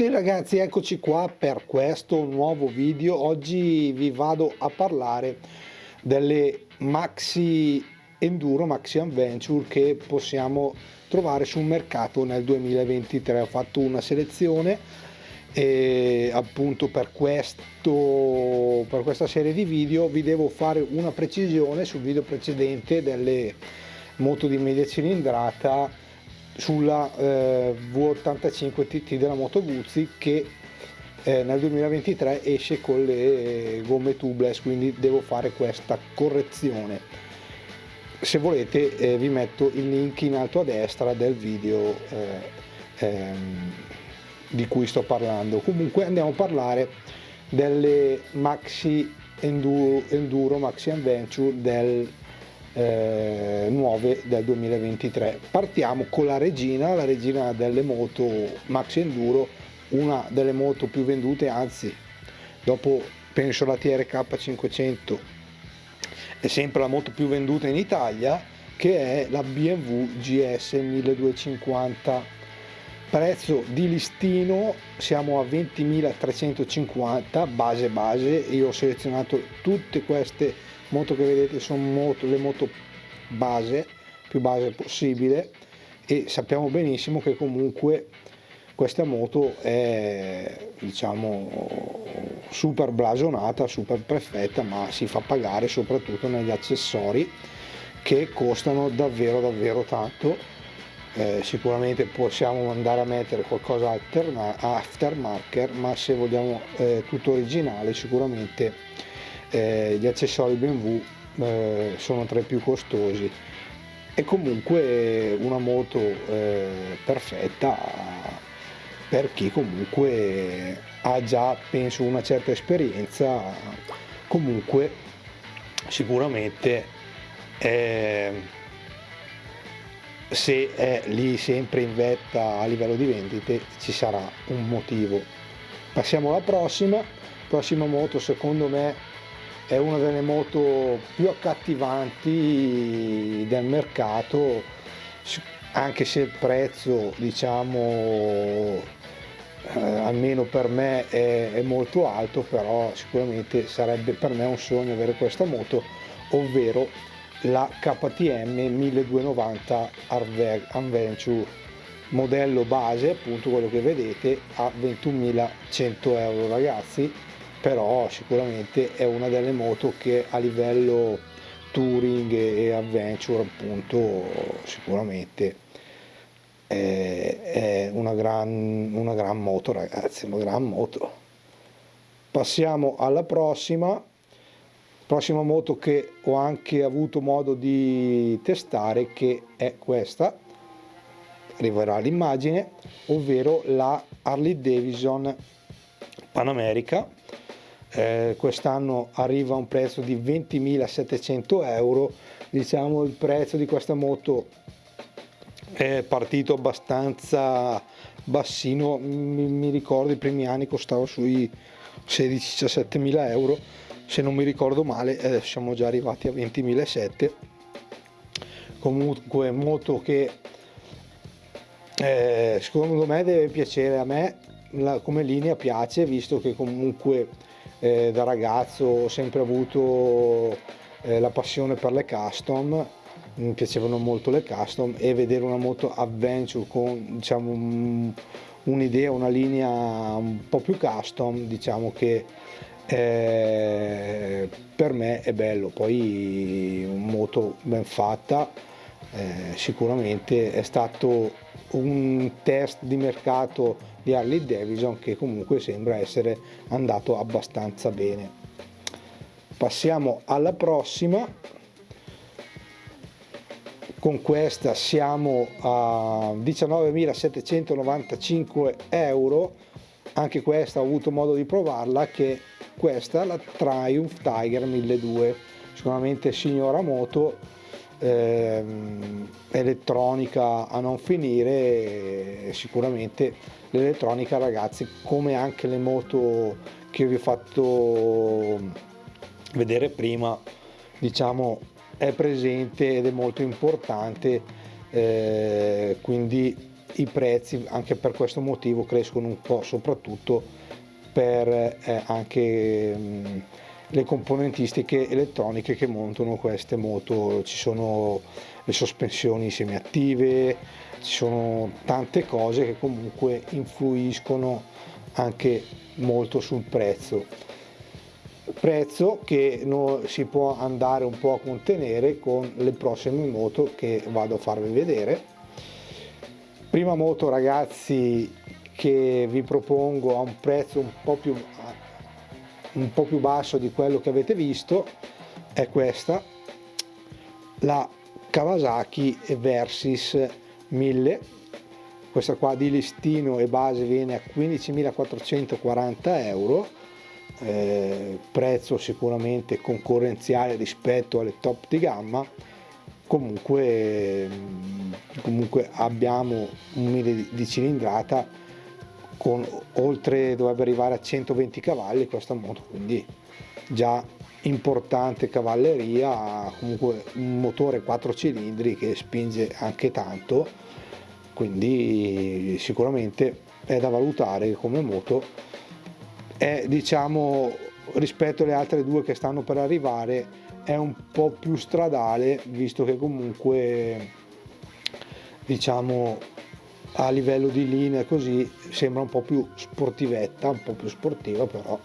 tutti ragazzi, eccoci qua per questo nuovo video. Oggi vi vado a parlare delle Maxi Enduro, Maxi Adventure che possiamo trovare sul mercato nel 2023. Ho fatto una selezione e appunto per, questo, per questa serie di video vi devo fare una precisione sul video precedente delle moto di media cilindrata sulla eh, V85 TT della Moto Guzzi che eh, nel 2023 esce con le gomme tubeless quindi devo fare questa correzione. Se volete eh, vi metto il link in alto a destra del video eh, ehm, di cui sto parlando. Comunque andiamo a parlare delle maxi enduro, enduro maxi adventure del eh, nuove del 2023 partiamo con la regina la regina delle moto maxi enduro una delle moto più vendute anzi dopo penso la TRK 500 è sempre la moto più venduta in Italia che è la BMW GS 1250 prezzo di listino siamo a 20.350 base base. Io ho selezionato tutte queste moto che vedete sono moto, le moto base più base possibile. E sappiamo benissimo che comunque questa moto è diciamo super blasonata super perfetta ma si fa pagare soprattutto negli accessori che costano davvero davvero tanto eh, sicuramente possiamo andare a mettere qualcosa aftermarket ma se vogliamo eh, tutto originale sicuramente eh, gli accessori BMW eh, sono tra i più costosi. E comunque una moto eh, perfetta per chi comunque ha già penso una certa esperienza comunque sicuramente eh, se è lì sempre in vetta a livello di vendite ci sarà un motivo. Passiamo alla prossima. Prossima moto secondo me è una delle moto più accattivanti del mercato anche se il prezzo diciamo eh, almeno per me è, è molto alto però sicuramente sarebbe per me un sogno avere questa moto ovvero la KTM 1290 Adventure modello base appunto quello che vedete a 21.100 euro ragazzi. Però sicuramente è una delle moto che a livello touring e adventure appunto sicuramente è, una, gran, una gran moto ragazzi una gran moto. Passiamo alla prossima prossima moto che ho anche avuto modo di testare che è questa. Arriverà l'immagine ovvero la Harley Davidson Panamerica. Eh, quest'anno arriva a un prezzo di 20.700 euro. Diciamo il prezzo di questa moto è partito abbastanza bassino. Mi, mi ricordo i primi anni costava sui 16-17 mila euro se non mi ricordo male adesso siamo già arrivati a 20.700 comunque moto che eh, secondo me deve piacere a me la, come linea piace visto che comunque eh, da ragazzo ho sempre avuto eh, la passione per le custom mi piacevano molto le custom e vedere una moto adventure con diciamo un'idea una linea un po' più custom diciamo che eh, per me è bello poi moto ben fatta eh, sicuramente è stato un test di mercato di Harley Davidson che comunque sembra essere andato abbastanza bene. Passiamo alla prossima. Con questa siamo a 19.795 euro. Anche questa ho avuto modo di provarla che questa la Triumph Tiger 1200 sicuramente signora moto ehm, elettronica a non finire sicuramente l'elettronica ragazzi come anche le moto che vi ho fatto vedere prima diciamo è presente ed è molto importante eh, quindi i prezzi anche per questo motivo crescono un po' soprattutto per eh, anche mh, le componentistiche elettroniche che montano queste moto. Ci sono le sospensioni semiattive ci sono tante cose che comunque influiscono anche molto sul prezzo. Prezzo che si può andare un po' a contenere con le prossime moto che vado a farvi vedere. Prima moto ragazzi che vi propongo a un prezzo un po' più un po' più basso di quello che avete visto è questa la Kawasaki Versys 1000 questa qua di listino e base viene a 15.440 euro eh, prezzo sicuramente concorrenziale rispetto alle top di gamma. Comunque, comunque abbiamo un 1000 di cilindrata con oltre dovrebbe arrivare a 120 cavalli questa moto quindi già importante cavalleria comunque un motore 4 cilindri che spinge anche tanto quindi sicuramente è da valutare come moto. È diciamo rispetto alle altre due che stanno per arrivare è un po' più stradale visto che comunque diciamo a livello di linea così sembra un po' più sportivetta un po' più sportiva però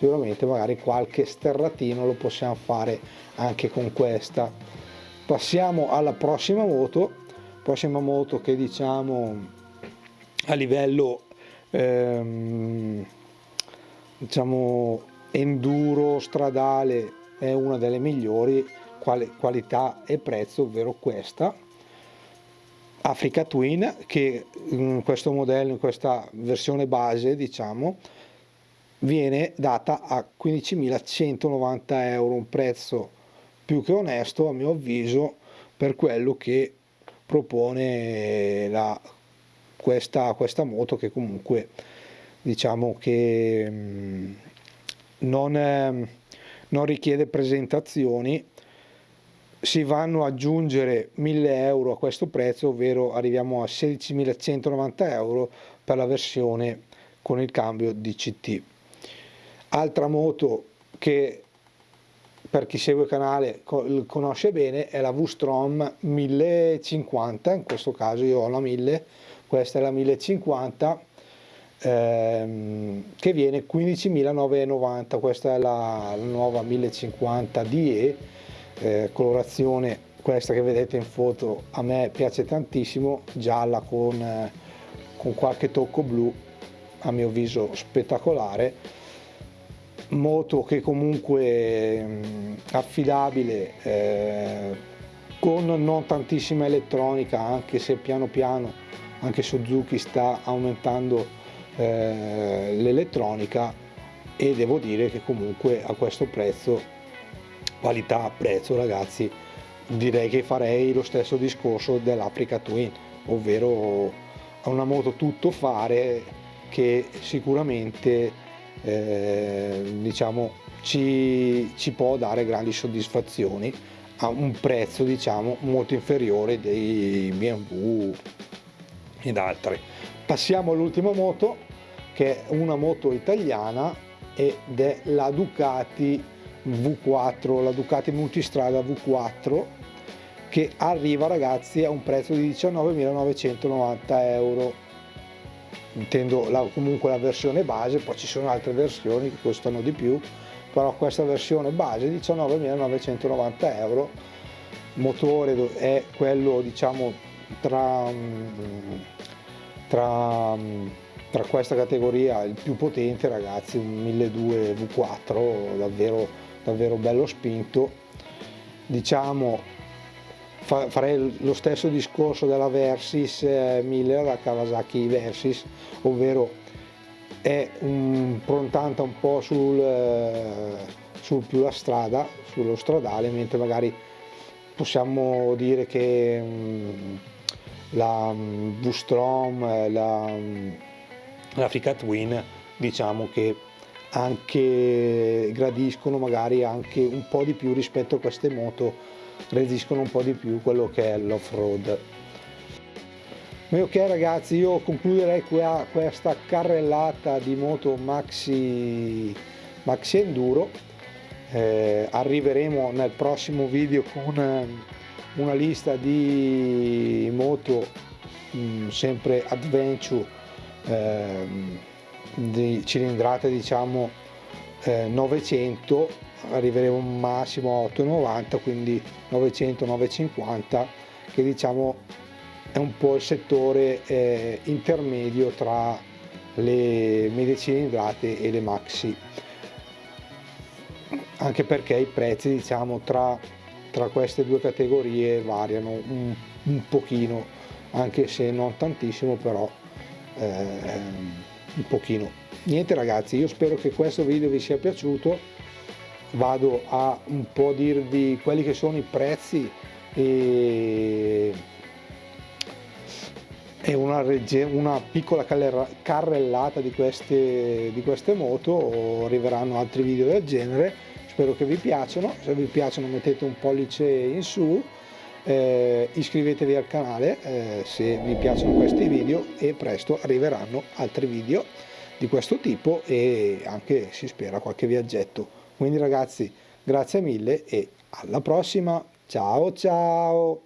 sicuramente magari qualche sterratino lo possiamo fare anche con questa. Passiamo alla prossima moto. Prossima moto che diciamo a livello ehm, diciamo enduro stradale è una delle migliori quali, qualità e prezzo ovvero questa Africa Twin che in questo modello in questa versione base diciamo viene data a 15.190 euro, un prezzo più che onesto a mio avviso per quello che propone la, questa, questa moto che comunque diciamo che mm, non, non richiede presentazioni si vanno ad aggiungere 1000 euro a questo prezzo ovvero arriviamo a 16.190 euro per la versione con il cambio DCT Altra moto che per chi segue il canale conosce bene è la V-Strom 1050, in questo caso io ho la 1000, questa è la 1050 ehm, che viene 15.990, questa è la, nuova 1050 DE, eh, colorazione questa che vedete in foto a me piace tantissimo, gialla con, eh, con qualche tocco blu, a mio avviso spettacolare. Moto che comunque mh, affidabile eh, con non tantissima elettronica anche se piano piano anche Suzuki sta aumentando eh, l'elettronica e devo dire che comunque a questo prezzo qualità prezzo ragazzi direi che farei lo stesso discorso dell'Africa Twin ovvero una moto tutto fare che sicuramente eh, diciamo, ci, ci, può dare grandi soddisfazioni a un prezzo diciamo, molto inferiore dei BMW ed altre. Passiamo all'ultima moto che è una moto italiana ed è la Ducati V4, la Ducati Multistrada V4 che arriva ragazzi a un prezzo di 19.990 euro. Intendo la, comunque la versione base, poi ci sono altre versioni che costano di più, però questa versione base 19.990 euro, motore è quello diciamo tra, tra, tra questa categoria il più potente ragazzi, un 1200 V4 davvero, davvero bello spinto, diciamo farei lo stesso discorso della Versys 1000, eh, la Kawasaki Versys, ovvero è improntata un po' sul, eh, sul più la strada, sullo stradale, mentre magari possiamo dire che mm, la mm, V-Strom, eh, la, mm, l'Africa Twin, diciamo che anche gradiscono magari anche un po' di più rispetto a queste moto reagiscono un po' di più quello che è l'off-road. ok ragazzi io concluderei qua questa carrellata di moto maxi, maxi enduro eh, arriveremo nel prossimo video con una, una lista di moto mh, mm, sempre adventure eh, di cilindrate diciamo eh, 900 arriveremo massimo a 890 quindi 900 950 che diciamo è un po' il settore eh, intermedio tra le medie cilindrate e le maxi. Anche perché i prezzi diciamo tra, tra queste due categorie variano un, un, pochino anche se non tantissimo però eh, un pochino. Niente ragazzi io spero che questo video vi sia piaciuto. Vado a un po' dirvi quelli che sono i prezzi e e una, una piccola carrellata di queste, di queste moto. Arriveranno altri video del genere. Spero che vi piacciono. Se vi piacciono mettete un pollice in su eh, iscrivetevi al canale eh, se vi piacciono questi video e presto arriveranno altri video di questo tipo e anche si spera qualche viaggetto. Quindi ragazzi grazie mille e alla prossima. Ciao ciao